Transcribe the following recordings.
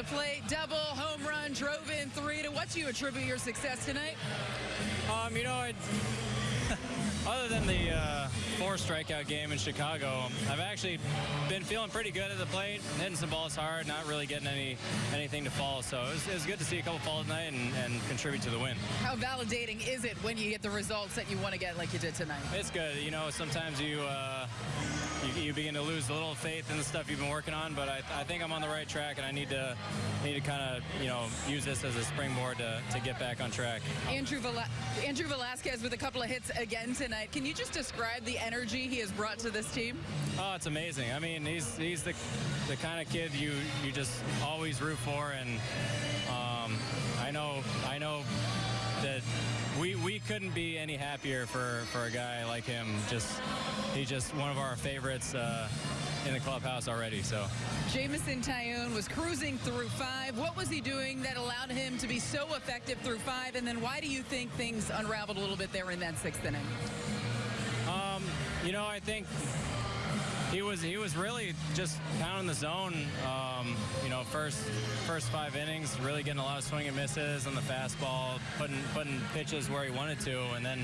the plate, double, home run, drove in three. To what do you attribute your success tonight? Um, you know, I, other than the uh, four strikeout game in Chicago, I've actually been feeling pretty good at the plate, hitting some balls hard, not really getting any anything to fall. So it was, it was good to see a couple fall tonight and, and contribute to the win. How validating is it when you get the results that you want to get like you did tonight? It's good. You know, sometimes you. Uh, you, you, begin to lose a little faith in the stuff you've been working on, but I, I think I'm on the right track, and I need to need to kind of you know use this as a springboard to, to get back on track. Andrew Vel Andrew Velazquez with a couple of hits again tonight. Can you just describe the energy he has brought to this team? Oh, it's amazing. I mean, he's he's the the kind of kid you you just always root for, and um, I know I know that we we couldn't be any happier for for a guy like him. Just he's just one of our favorites uh, in the clubhouse already. So Jameson Taillon was cruising through five. What was he doing that allowed him to be so effective through five? And then why do you think things unraveled a little bit there in that sixth inning? Um, you know, I think he was he was really just pounding the zone. Um, you know, first first five innings, really getting a lot of swing and misses on the fastball, putting putting pitches where he wanted to, and then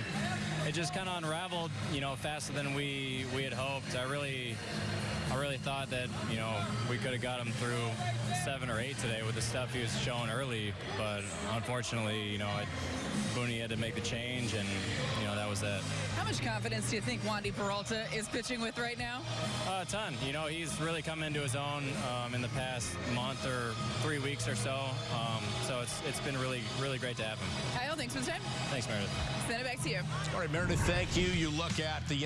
it just kind of unraveled. You know, faster than we we had hoped. I really really thought that you know we could have got him through seven or eight today with the stuff he was showing early, but unfortunately, you know, it, Booney had to make the change, and you know that was that. How much confidence do you think Wandy Peralta is pitching with right now? Uh, a ton. You know, he's really come into his own um, in the past month or three weeks or so. Um, so it's it's been really really great to have him. Kyle, thanks for the time. Thanks, Meredith. Send it back to you. All right, Meredith, thank you. You look at the